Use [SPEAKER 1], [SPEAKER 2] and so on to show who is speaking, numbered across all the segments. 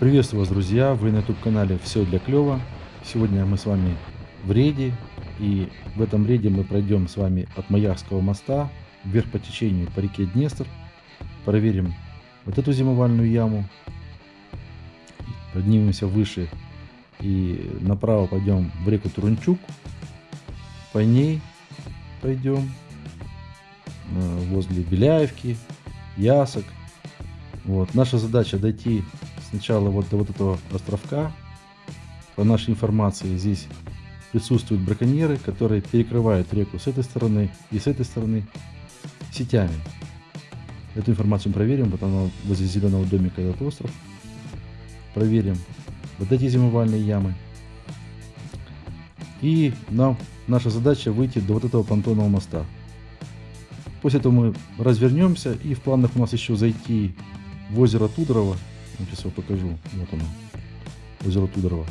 [SPEAKER 1] Приветствую вас, друзья! Вы на YouTube-канале «Все для клёва». Сегодня мы с вами в рейде. И в этом рейде мы пройдем с вами от Маярского моста вверх по течению по реке Днестр. Проверим вот эту зимовальную яму. Поднимемся выше и направо пойдем в реку Турунчук. По ней пойдем э, возле Беляевки, Ясок. Вот. Наша задача дойти сначала вот до вот этого островка. По нашей информации здесь присутствуют браконьеры, которые перекрывают реку с этой стороны и с этой стороны сетями. Эту информацию проверим, вот она возле зеленого домика этот остров. Проверим вот эти зимовальные ямы. И нам наша задача выйти до вот этого понтонного моста. После этого мы развернемся и в планах у нас еще зайти в озеро Тудорово Сейчас я покажу. Вот оно. Озеро Тудорово.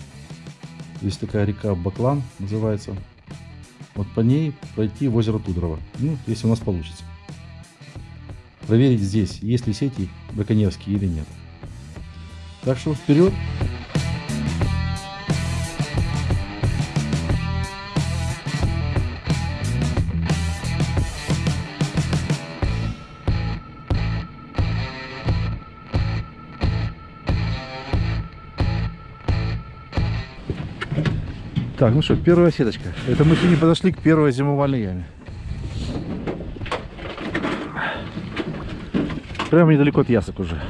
[SPEAKER 1] Здесь такая река Баклан называется. Вот по ней пройти в озеро Тудорово. Ну, если у нас получится. Проверить здесь, есть ли сети браконьерские или нет. Так что вперед! Так, ну что, первая сеточка. Это мы сегодня подошли к первой зимовальной яме. Прямо недалеко от ясок уже.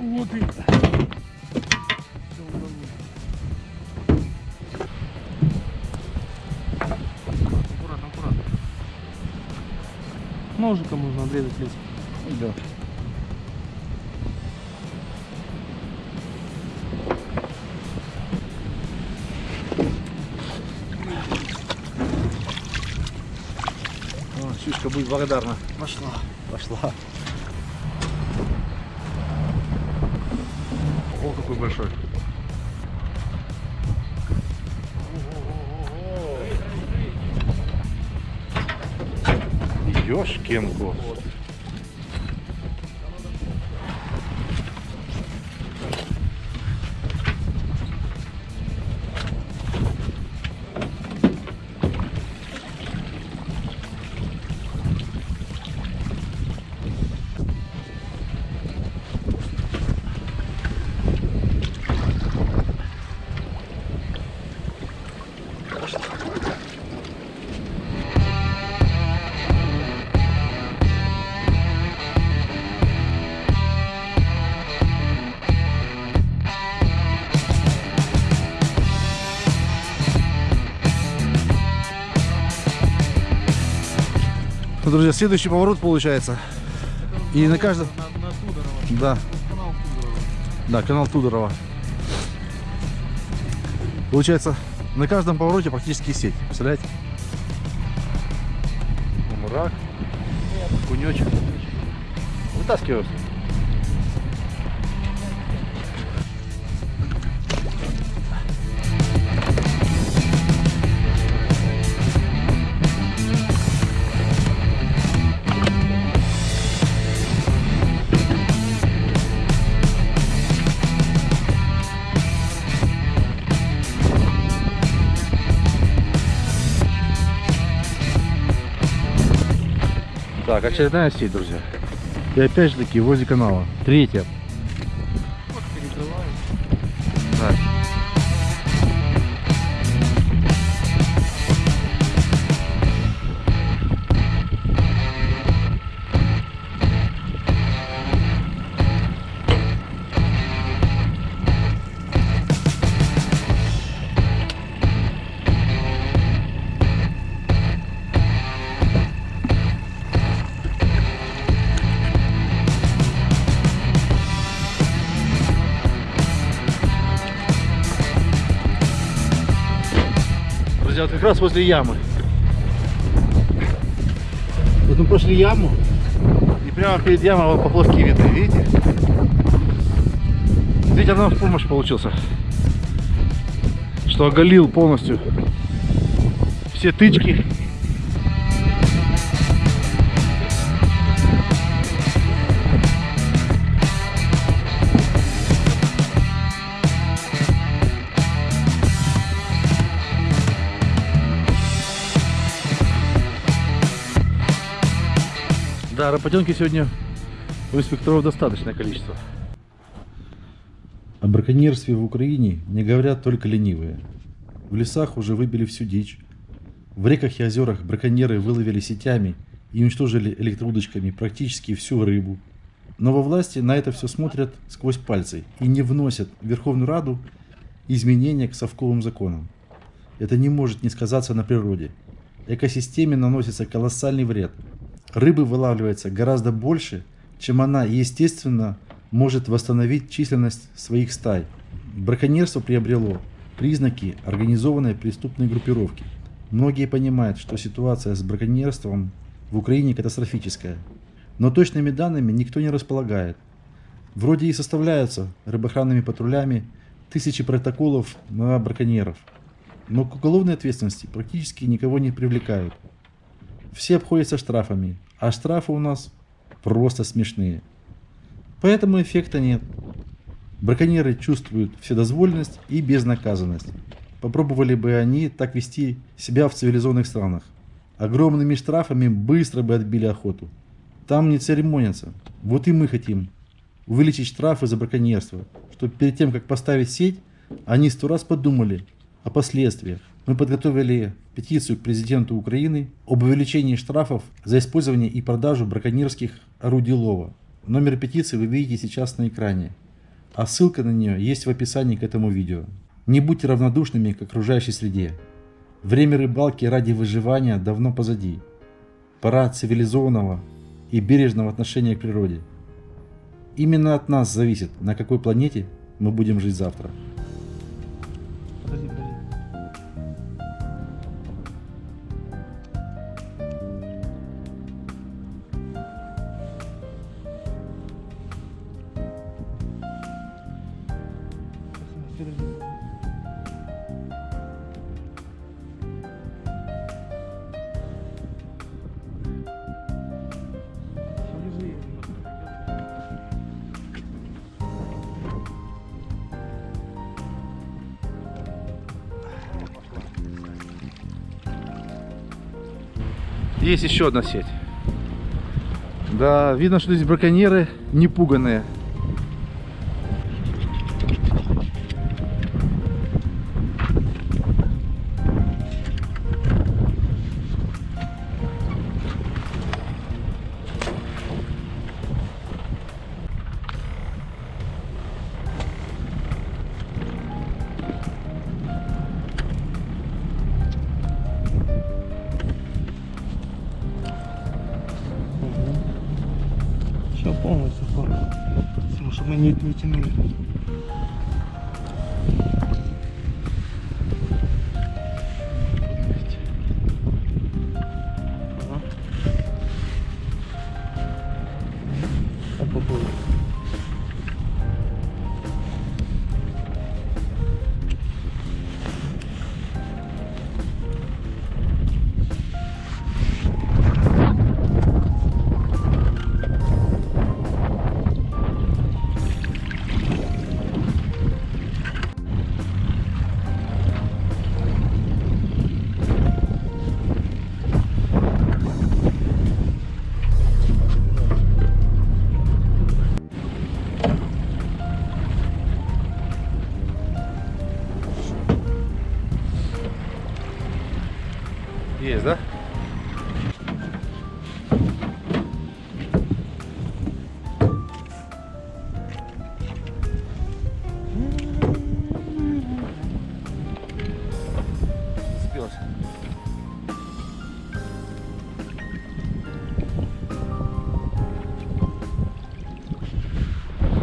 [SPEAKER 2] Вот и... Ножиком можно обрезать лес.
[SPEAKER 1] Да. О, Сюшка будет благодарна.
[SPEAKER 2] Пошла.
[SPEAKER 1] Пошла.
[SPEAKER 2] О, какой большой.
[SPEAKER 1] Ёшкин кот. Ну, друзья, следующий поворот получается. И на каждом...
[SPEAKER 2] На, на Тудорова.
[SPEAKER 1] Да,
[SPEAKER 2] Канал Тудорова.
[SPEAKER 1] да, канал Тудорова. Получается, на каждом повороте практически сеть. Представляете? Мурак. Кунечек. Вытаскиваем. Так, очередная сеть, друзья. И опять же таки возле канала. Третья. Раз возле ямы. Вот мы прошли яму, и прямо перед ямой поплавки видны, видите? Видите, нам в помощь получился. Что оголил полностью
[SPEAKER 3] все тычки. Да, работенки сегодня у инспекторов достаточное количество.
[SPEAKER 1] О браконьерстве в Украине не говорят только ленивые. В лесах уже выбили всю дичь. В реках и озерах браконьеры выловили сетями и уничтожили электроудочками практически всю рыбу. Но во власти на это все смотрят сквозь пальцы и не вносят в Верховную Раду изменения к совковым законам. Это не может не сказаться на природе. Экосистеме наносится колоссальный вред. Рыбы вылавливается гораздо больше, чем она естественно может восстановить численность своих стай. Браконьерство приобрело признаки организованной преступной группировки. Многие понимают, что ситуация с браконьерством в Украине катастрофическая. Но точными данными никто не располагает. Вроде и составляются рыбоохранными патрулями тысячи протоколов на браконьеров. Но к уголовной ответственности практически никого не привлекают. Все обходятся штрафами, а штрафы у нас просто смешные. Поэтому эффекта нет. Браконьеры чувствуют вседозволенность и безнаказанность. Попробовали бы они так вести себя в цивилизованных странах. Огромными штрафами быстро бы отбили охоту. Там не церемонятся. Вот и мы хотим увеличить штрафы за браконьерство, чтобы перед тем, как поставить сеть, они сто раз подумали о последствиях. Мы подготовили петицию к президенту Украины об увеличении штрафов за использование и продажу браконьерских орудий лова. Номер петиции вы видите сейчас на экране, а ссылка на нее есть в описании к этому видео. Не будьте равнодушными к окружающей среде. Время рыбалки ради выживания давно позади. Пора цивилизованного и бережного отношения к природе. Именно от нас зависит, на какой планете мы будем жить завтра.
[SPEAKER 3] Есть еще одна сеть. Да, видно, что здесь браконьеры не пуганые.
[SPEAKER 4] Потому что
[SPEAKER 3] Зацепилась.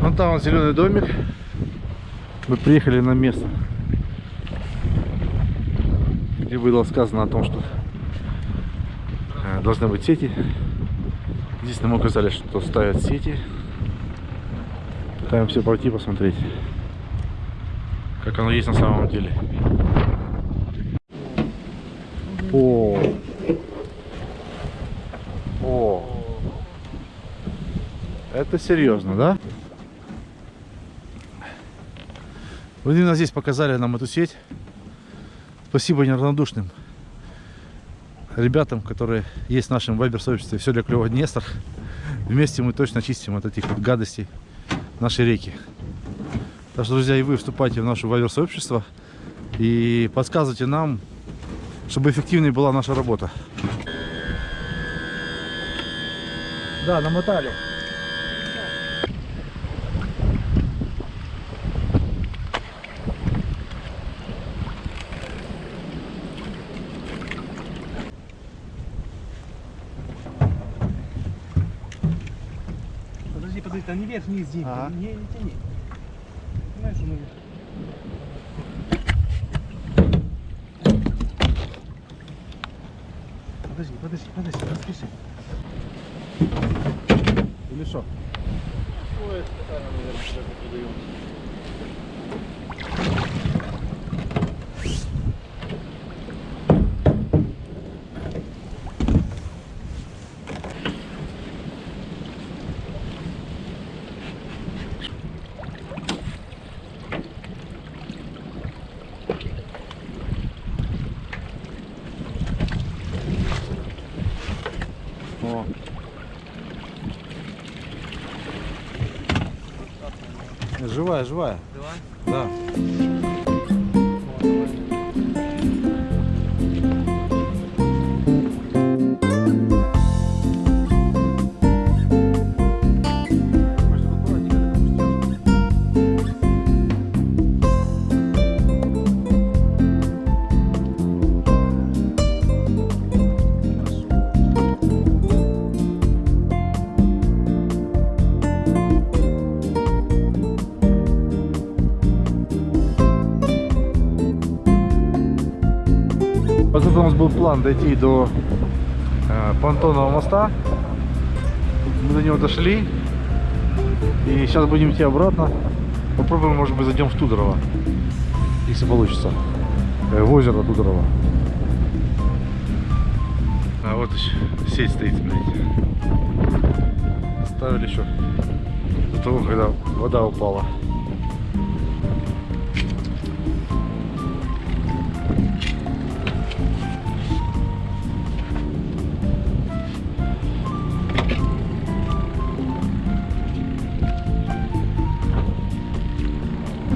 [SPEAKER 3] Вон там вот зеленый домик. Мы приехали на место, где было сказано о том, что э, должны быть сети. Здесь нам указали, что ставят сети. Пытаемся пойти посмотреть, как оно есть на самом деле.
[SPEAKER 1] О. О. Это серьезно, да? Вот именно здесь показали нам эту сеть. Спасибо неравнодушным ребятам, которые есть в нашем вайбер-сообществе. Все для клёва Днестр. Вместе мы точно чистим от этих вот гадостей нашей реки. Так что, друзья, и вы вступайте в наше вайбер-сообщество и подсказывайте нам, чтобы эффективнее была наша работа. Да, намотали.
[SPEAKER 4] Подожди, подожди, там не вверх, вниз, Дим.
[SPEAKER 1] Ага.
[SPEAKER 4] Не, не тяни. Понимаешь, что мы...
[SPEAKER 1] vais, vai. Был план дойти до э, понтонного моста. Мы до него дошли. И сейчас будем идти обратно. Попробуем, может быть, зайдем в Тудорово. Если получится. Э, в озеро Тудорово. А вот еще сеть стоит, смотрите. Ставили еще до того, когда вода упала.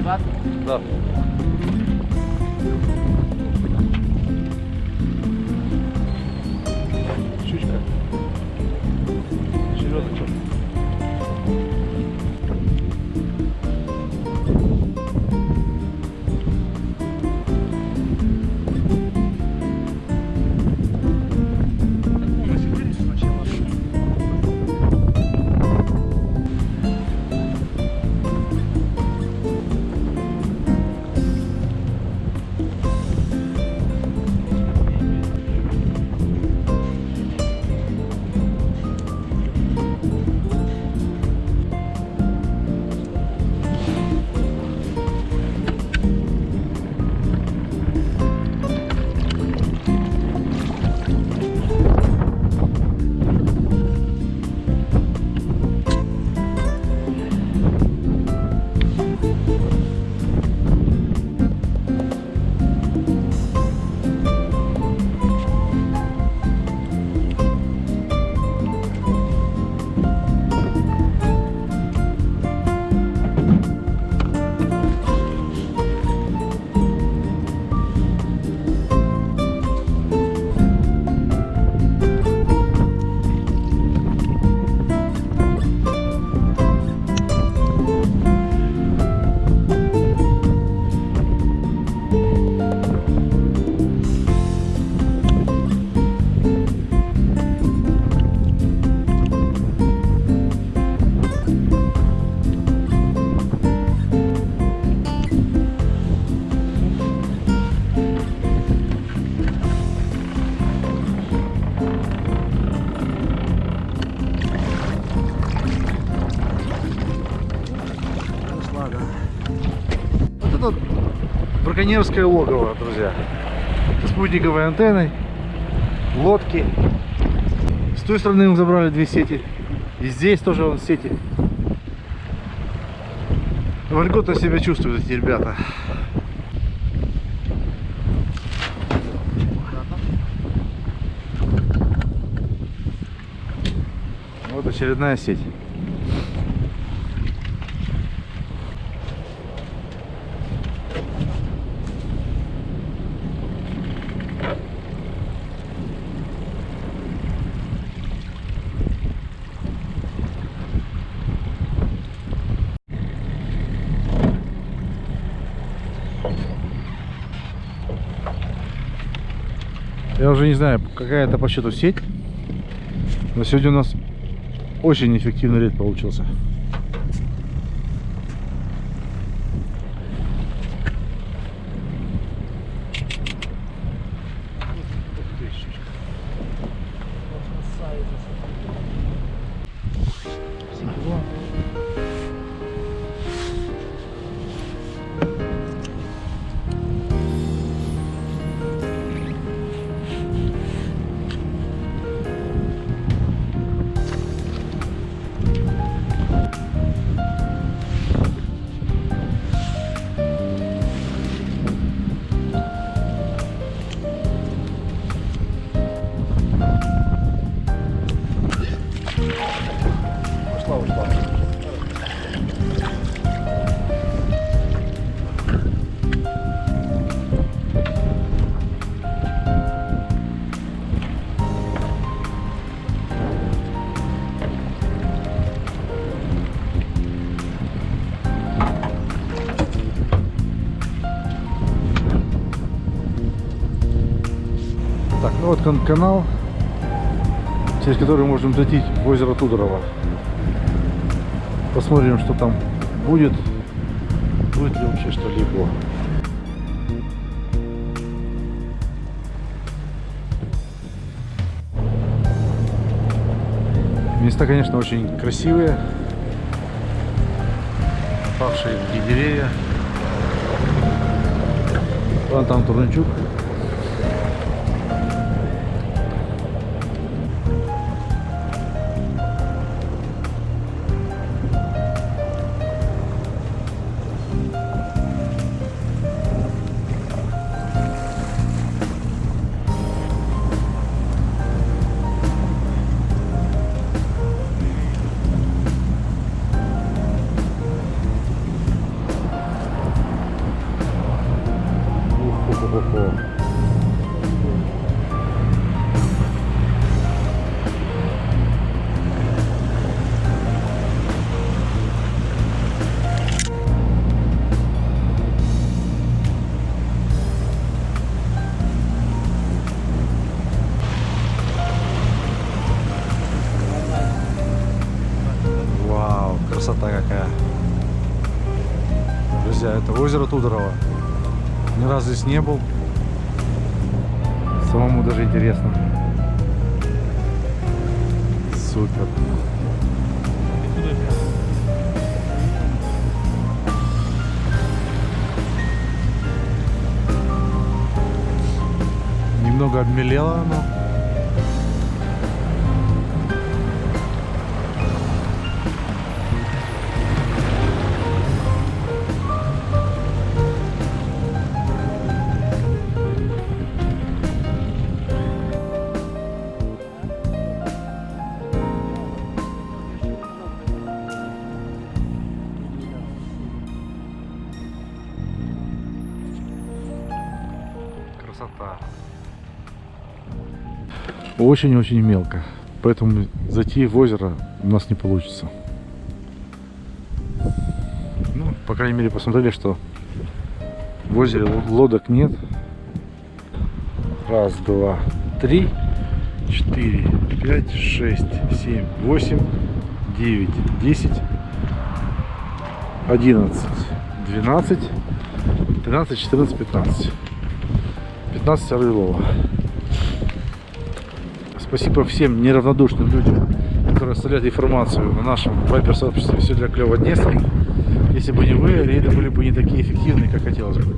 [SPEAKER 1] Да. Браконьерское логово, друзья. Спутниковой антенной. лодки. С той стороны мы забрали две сети. И здесь тоже вон сети. Вольготно себя чувствуют эти ребята. Вот очередная сеть. Я уже не знаю, какая это по счету сеть. Но сегодня у нас очень эффективный рейд получился. Кан- канал, через который можем зайти в озеро Тудорово. Посмотрим, что там будет. Будет ли вообще что-либо. Места, конечно, очень красивые. Павшие деревья. Вон там Турнчук. Красота какая. Друзья, это озеро Тудорово. Ни разу здесь не был. Самому даже интересно. Супер. Немного обмелело оно. Очень-очень мелко. Поэтому зайти в озеро у нас не получится. Ну, по крайней мере, посмотрели, что в озере лодок нет. Раз, два, три, четыре, пять, шесть, семь, восемь, девять, десять, одиннадцать, двенадцать, тринадцать, четырнадцать, пятнадцать. 15 Орлова. Спасибо всем неравнодушным людям, которые оставляют информацию на нашем вайбер-сообществе «Все для клёва Днестр». Если бы не вы, рейды были бы не такие эффективные, как хотелось бы.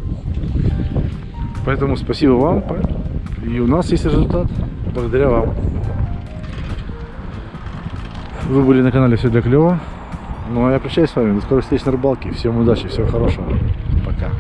[SPEAKER 1] Поэтому спасибо вам. И у нас есть результат. благодаря вам. Вы были на канале Все для клёва. Ну а я прощаюсь с вами. До скорых встреч на рыбалке. Всем удачи, всего хорошего. Пока.